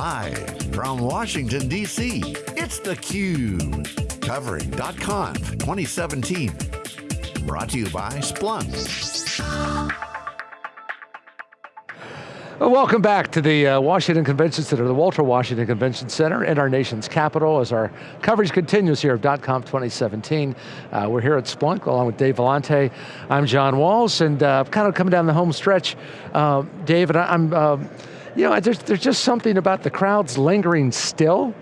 Live from Washington, D.C., it's theCUBE. Covering .conf 2017. Brought to you by Splunk. Welcome back to the uh, Washington Convention Center, the Walter Washington Convention Center in our nation's capital as our coverage continues here of .conf 2017. Uh, we're here at Splunk along with Dave Vellante. I'm John Walls and uh, kind of coming down the home stretch. Uh, Dave, and I, am you know, there's, there's just something about the crowds lingering still.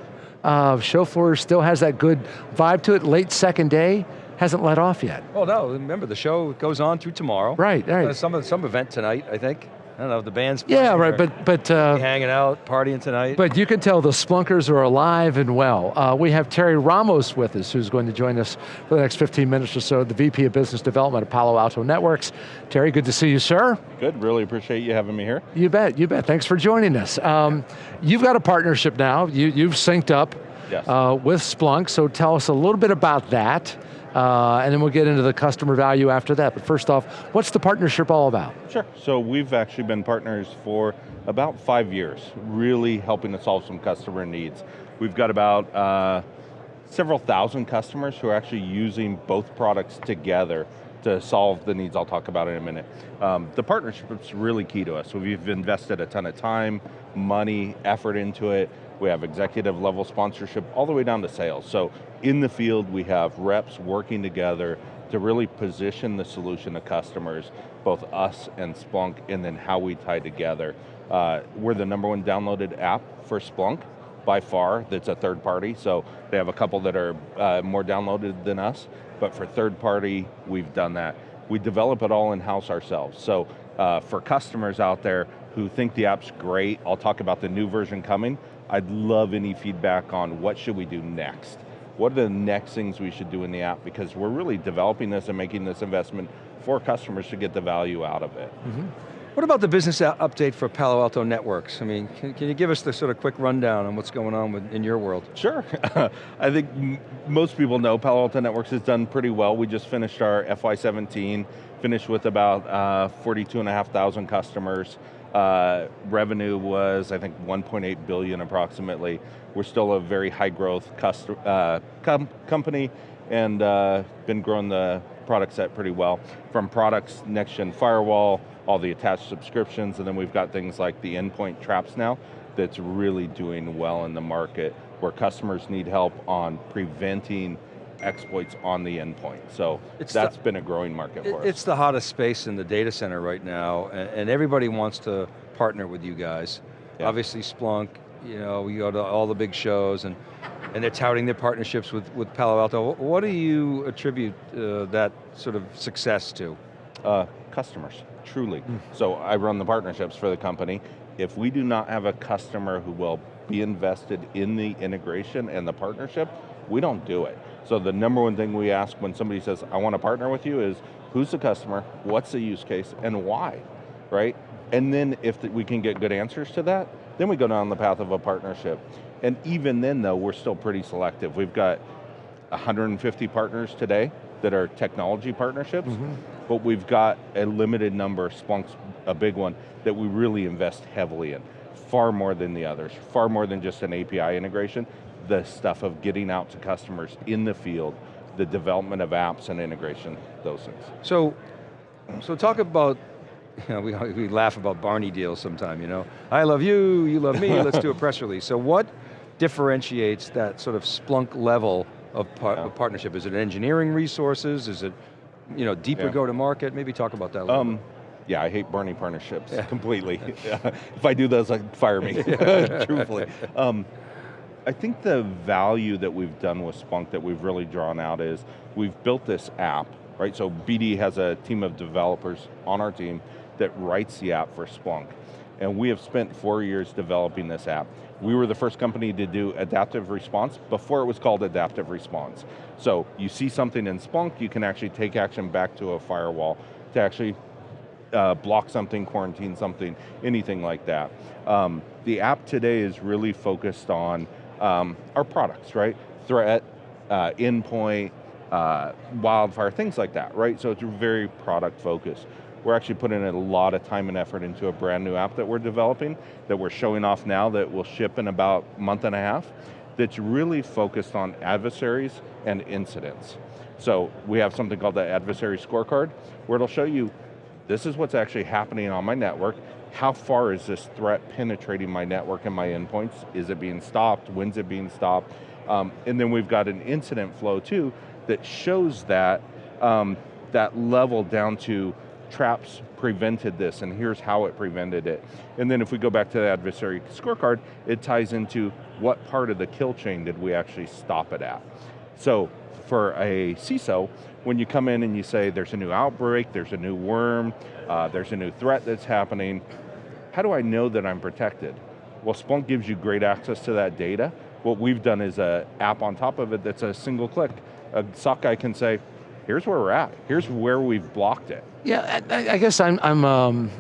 Uh, show floor still has that good vibe to it, late second day hasn't let off yet. Well, no, remember the show goes on through tomorrow. Right, right. Uh, some, some event tonight, I think. I don't know, if the band's Yeah, right, but... but uh, hanging out, partying tonight. But you can tell the Splunkers are alive and well. Uh, we have Terry Ramos with us, who's going to join us for the next 15 minutes or so, the VP of Business Development at Palo Alto Networks. Terry, good to see you, sir. Good, really appreciate you having me here. You bet, you bet, thanks for joining us. Um, you've got a partnership now, you, you've synced up yes. uh, with Splunk, so tell us a little bit about that. Uh, and then we'll get into the customer value after that. But first off, what's the partnership all about? Sure, so we've actually been partners for about five years, really helping to solve some customer needs. We've got about uh, several thousand customers who are actually using both products together to solve the needs I'll talk about in a minute. Um, the partnership is really key to us. We've invested a ton of time, money, effort into it. We have executive level sponsorship all the way down to sales. So in the field, we have reps working together to really position the solution to customers, both us and Splunk, and then how we tie together. Uh, we're the number one downloaded app for Splunk, by far, that's a third party, so they have a couple that are uh, more downloaded than us, but for third party, we've done that. We develop it all in-house ourselves, so uh, for customers out there who think the app's great, I'll talk about the new version coming, I'd love any feedback on what should we do next what are the next things we should do in the app because we're really developing this and making this investment for customers to get the value out of it. Mm -hmm. What about the business update for Palo Alto Networks? I mean, can, can, you give us the sort of quick rundown on what's going on with, in your world? Sure, I think most people know Palo Alto Networks has done pretty well. We just finished our FY17, finished with about uh, 42,500 customers. Uh, revenue was, I think, 1.8 billion approximately. We're still a very high growth uh, com company and uh, been growing the product set pretty well. From products, next gen firewall, all the attached subscriptions, and then we've got things like the endpoint traps now that's really doing well in the market where customers need help on preventing exploits on the endpoint. So it's that's the, been a growing market for us. It's the hottest space in the data center right now, and, and everybody wants to partner with you guys. Yeah. Obviously Splunk, you know, we go to all the big shows, and, and they're touting their partnerships with, with Palo Alto. What do you attribute uh, that sort of success to? Uh, customers, truly. Mm. So I run the partnerships for the company. If we do not have a customer who will be invested in the integration and the partnership, we don't do it. So the number one thing we ask when somebody says, I want to partner with you is, who's the customer, what's the use case, and why, right? And then if we can get good answers to that, then we go down the path of a partnership. And even then though, we're still pretty selective. We've got 150 partners today that are technology partnerships, mm -hmm. but we've got a limited number, Splunk's a big one, that we really invest heavily in. Far more than the others, far more than just an API integration, the stuff of getting out to customers in the field, the development of apps and integration, those things. So, so talk about, you know, we, we laugh about Barney deals sometime, you know. I love you, you love me, let's do a press release. So what differentiates that sort of Splunk level of, par yeah. of partnership? Is it engineering resources? Is it you know, deeper yeah. go-to-market? Maybe talk about that a little um, bit. Yeah, I hate Barney partnerships yeah. completely. if I do those, like, fire me, truthfully. Um, I think the value that we've done with Splunk that we've really drawn out is we've built this app, right? So BD has a team of developers on our team that writes the app for Splunk. And we have spent four years developing this app. We were the first company to do adaptive response before it was called adaptive response. So you see something in Splunk, you can actually take action back to a firewall to actually uh, block something, quarantine something, anything like that. Um, the app today is really focused on um, our products, right? Threat, uh, endpoint, uh, wildfire, things like that, right? So it's very product focused. we're actually putting a lot of time and effort into a brand new app that we're developing, that we're showing off now that will ship in about a month and a half, that's really focused on adversaries and incidents. So we have something called the adversary scorecard, where it'll show you, this is what's actually happening on my network, how far is this threat penetrating my network and my endpoints? Is it being stopped? When's it being stopped? Um, and then we've got an incident flow too that shows that, um, that level down to traps prevented this and here's how it prevented it. And then if we go back to the adversary scorecard, it ties into what part of the kill chain did we actually stop it at. So for a CISO, when you come in and you say there's a new outbreak, there's a new worm, uh, there's a new threat that's happening, how do I know that I'm protected? Well, Splunk gives you great access to that data. What we've done is an app on top of it that's a single click. A SOC guy can say, here's where we're at, here's where we've blocked it. Yeah, I, I guess I'm, I'm um,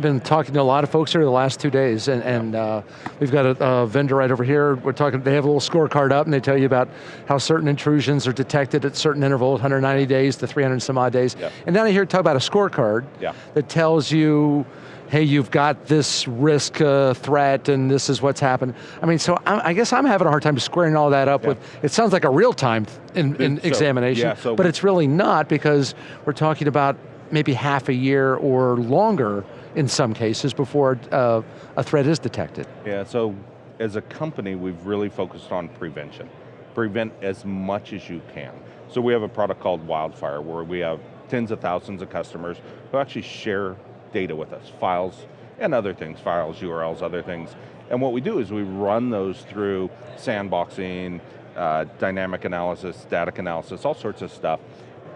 been talking to a lot of folks here the last two days, and, and uh, we've got a, a, vendor right over here. We're talking. They have a little scorecard up, and they tell you about how certain intrusions are detected at certain intervals, 190 days to 300 some odd days. Yeah. And then I hear talk about a scorecard yeah. that tells you hey, you've got this risk uh, threat and this is what's happened. I mean, so I, I, guess I'm having a hard time squaring all that up yeah. with, it sounds like a real-time in, in so, examination, yeah, so but it's really not because we're talking about maybe half a year or longer in some cases before uh, a threat is detected. Yeah, so as a company, we've really focused on prevention. Prevent as much as you can. So we have a product called Wildfire where we have tens of thousands of customers who actually share data with us, files and other things, files, URLs, other things. And what we do is we run those through sandboxing, uh, dynamic analysis, static analysis, all sorts of stuff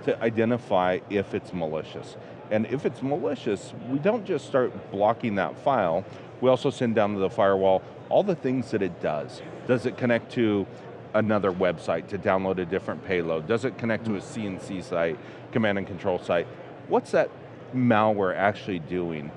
to identify if it's malicious. And if it's malicious, we don't just start blocking that file, we also send down to the firewall all the things that it does. Does it connect to another website to download a different payload? Does it connect to a CNC site, command and control site? What's that malware actually doing?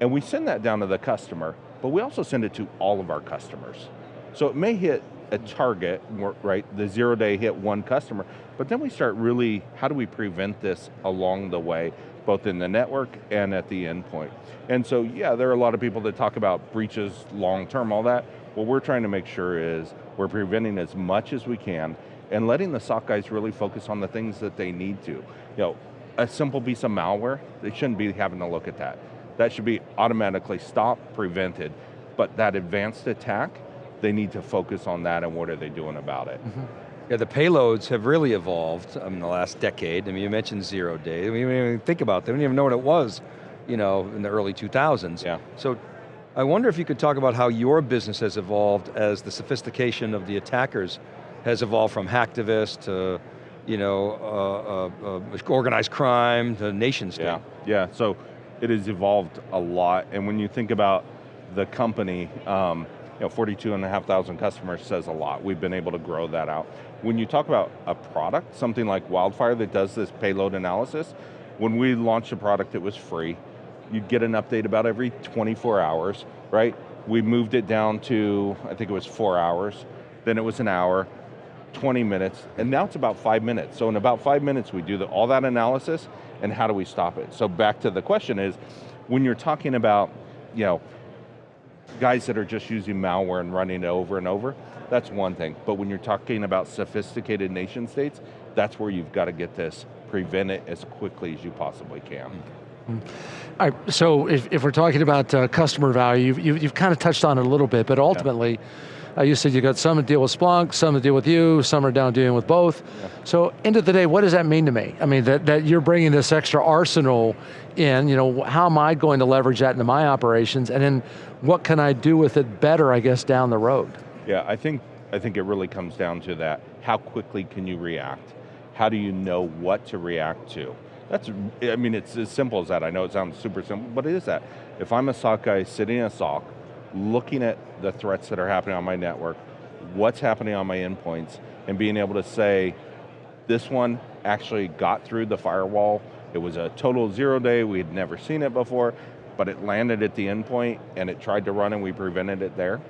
And we send that down to the customer, but we also send it to all of our customers. So it may hit a target, right, the zero day hit one customer, but then we start really, how do we prevent this along the way, both in the network and at the endpoint? And so, yeah, there are a lot of people that talk about breaches long term, all that. What we're trying to make sure is we're preventing as much as we can and letting the SOC guys really focus on the things that they need to. You know, a simple piece of malware, they shouldn't be having to look at that. That should be automatically stopped, prevented. But that advanced attack, they need to focus on that and what are they doing about it. Mm -hmm. Yeah, the payloads have really evolved in the last decade. I mean, you mentioned zero day. I mean, we didn't even think about them. We didn't even know what it was, you know, in the early 2000s. Yeah. So, I wonder if you could talk about how your business has evolved as the sophistication of the attackers has evolved from hacktivists to, you know, uh, uh, uh, organized crime to nation state. Yeah, yeah, so it has evolved a lot, and when you think about the company, um, you know, 42 and a half thousand customers says a lot. We've been able to grow that out. When you talk about a product, something like Wildfire that does this payload analysis, when we launched a product, it was free. You'd get an update about every 24 hours, right? We moved it down to, I think it was four hours, then it was an hour, 20 minutes, and now it's about five minutes. So in about five minutes, we do the, all that analysis, and how do we stop it? So back to the question is, when you're talking about, you know, guys that are just using malware and running it over and over, that's one thing. But when you're talking about sophisticated nation states, that's where you've got to get this, prevent it as quickly as you possibly can. Mm -hmm. All right, so if, if we're talking about uh, customer value, you've, you've, you've, kind of touched on it a little bit, but ultimately, yeah. Uh, you said you got some that deal with Splunk, some that deal with you, some are down dealing with both. Yeah. So end of the day, what does that mean to me? I mean, that, that you're bringing this extra arsenal in, you know, how am I going to leverage that into my operations, and then what can I do with it better, I guess, down the road? Yeah, I think, I think it really comes down to that. How quickly can you react? How do you know what to react to? That's, I mean, it's as simple as that. I know it sounds super simple, but it is that. If I'm a SOC guy sitting in a SOC, looking at the threats that are happening on my network, what's happening on my endpoints, and being able to say, this one actually got through the firewall, it was a total zero day, we had never seen it before, but it landed at the endpoint and it tried to run and we prevented it there.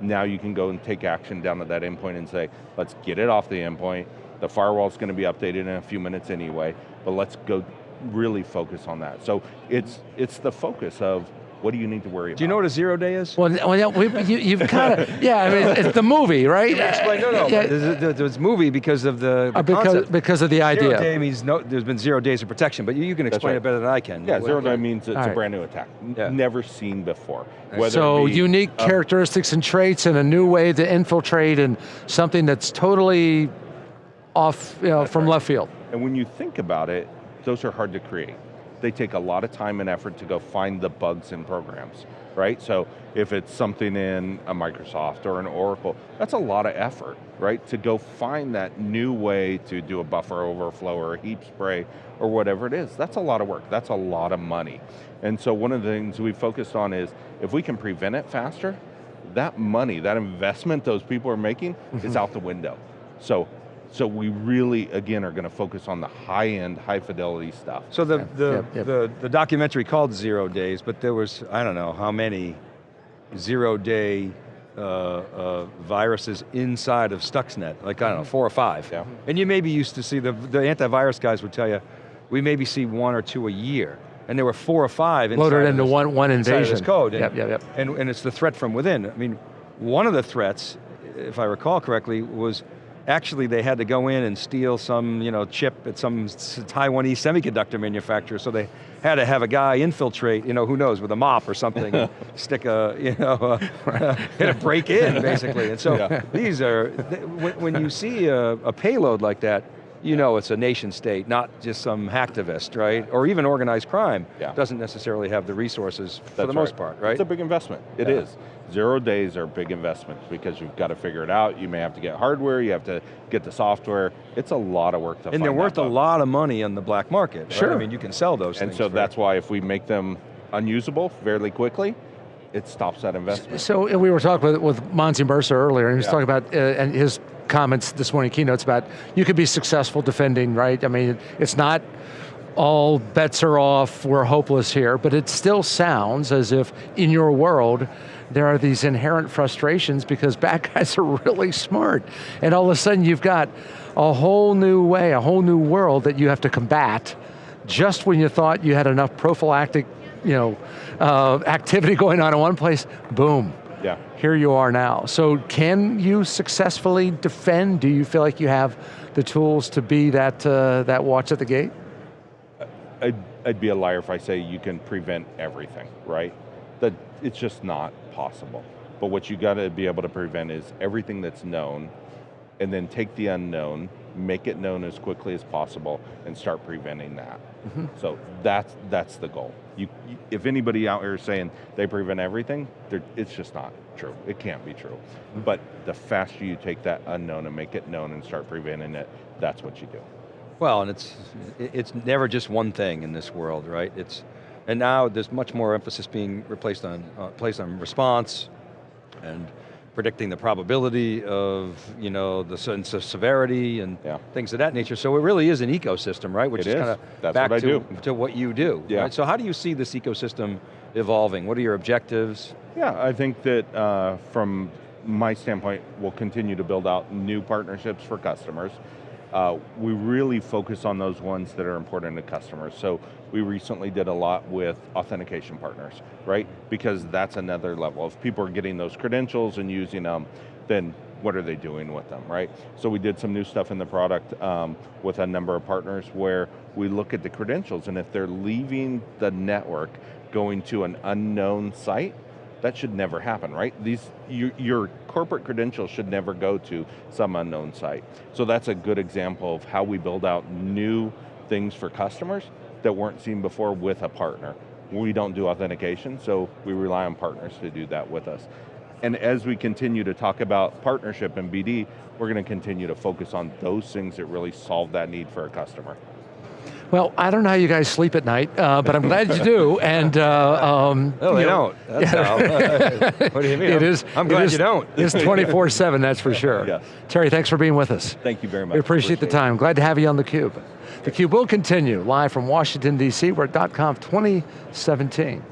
Now you can go and take action down to that endpoint and say, let's get it off the endpoint, the firewall's going to be updated in a few minutes anyway, but let's go really focus on that. So it's, it's the focus of what do you need to worry about? Do you know what a zero day is? Well, well yeah, we, you, you've kind of, yeah, I mean, it's the movie, right? Explain, no, no, Yeah, there's, there's movie because of the, the uh, because, concept. because of the idea. Zero idea. day means no, there's been zero days of protection, but you, you can explain right. it better than I can. Yeah, What- zero what- day means it's All right. a brand new attack. Yeah. Never seen before. So be unique a- characteristics and traits and a new way to infiltrate and something that's totally off, you know, from right. left field. And when you think about it, those are hard to create. They take a lot of time and effort to go find the bugs in programs, right? So if it's something in a Microsoft or an Oracle, that's a lot of effort, right? To go find that new way to do a buffer overflow or a heap spray or whatever it is. That's a lot of work, that's a lot of money. And so one of the things we focused on is if we can prevent it faster, that money, that investment those people are making is mm-hmm. out the window. So, so we really, again, are going to focus on the high-end, high-fidelity stuff. So the, the, yep, yep. the, the documentary called Zero Days, but there was, I don't know, how many zero day uh, uh, viruses inside of Stuxnet, like I don't know, four or five. Yeah. And you maybe used to see, the, the antivirus guys would tell you, we maybe see one or two a year. And there were four or five inside Loaded into this- one, one inside of invasion. this code. And, Yep, yep, yep. And, and it's the threat from within. I mean, one of the threats, if I recall correctly, was actually they had to go in and steal some you know, chip at some Taiwanese semiconductor manufacturer, so they had to have a guy infiltrate, you know, who knows, with a mop or something, and stick a, you know, uh, hit a break in, basically. And so Yeah. these are, when, when you see a, a payload like that, you know it's a nation state, not just some hacktivist, right? Or even organized crime. Yeah. Doesn't necessarily have the resources for That's the most part, right? It's a big investment. It is. Yeah. Zero days are big investments because you've got to figure it out. You may have to get hardware, you have to get the software. It's a lot of work to and find they're that worth a lot of money on the black market. right? Sure. I mean, you can sell those And things. so for- that's why if we make them unusable fairly quickly, it stops that investment. So we were talking with, with Monzy Merza earlier, and he was Yeah. talking about, uh, and his comments this morning, keynotes about, you could be successful defending, right? I mean, it's not all bets are off, we're hopeless here, but it still sounds as if in your world, there are these inherent frustrations because bad guys are really smart. And all of a sudden you've got a whole new way, a whole new world that you have to combat just when you thought you had enough prophylactic you know, uh, activity going on in one place, boom, Yeah. here you are now. So can you successfully defend? Do you feel like you have the tools to be that, uh, that watch at the gate? I'd, I'd be a liar if I say you can prevent everything, right? That it's just not possible. But what you got to be able to prevent is everything that's known, and then take the unknown, make it known as quickly as possible, and start preventing that. So that's that's the goal. You, you- if anybody out here is saying they prevent everything, it's just not true. It can't be true. But the faster you take that unknown and make it known and start preventing it, that's what you do. Well, and it's, it's never just one thing in this world, right? It's, and now there's much more emphasis being replaced on, uh, placed on response and predicting the probability of, you know, the sense of severity and Yeah. things of that nature. So it really is an ecosystem, right? Which It is, is. kind of back to, do. to what you do. Yeah. right? So how do you see this ecosystem evolving? What are your objectives? Yeah, I think that uh, from my standpoint, we'll continue to build out new partnerships for customers. Uh, we really focus on those ones that are important to customers. So we recently did a lot with authentication partners, right? Because that's another level. If people are getting those credentials and using them, then what are they doing with them, right? So we did some new stuff in the product um, with a number of partners where we look at the credentials and if they're leaving the network going to an unknown site, that should never happen, right? These, you, your corporate credentials should never go to some unknown site. So that's a good example of how we build out new things for customers that weren't seen before with a partner. We don't do authentication, so we rely on partners to do that with us. And as we continue to talk about partnership and BD, we're going to continue to focus on those things that really solve that need for a customer. Well, I don't know how you guys sleep at night, uh, but I'm glad you do. And uh, um, No, they you know, don't. That's how. what do you mean? It is. I'm- it glad is- you don't. It's 24/7, that's for sure. Yes. Terry, thanks for being with us. Thank you very much. We appreciate the it. time. Glad to have you on theCUBE. theCUBE will continue live from Washington, D.C. We're at .conf 2017.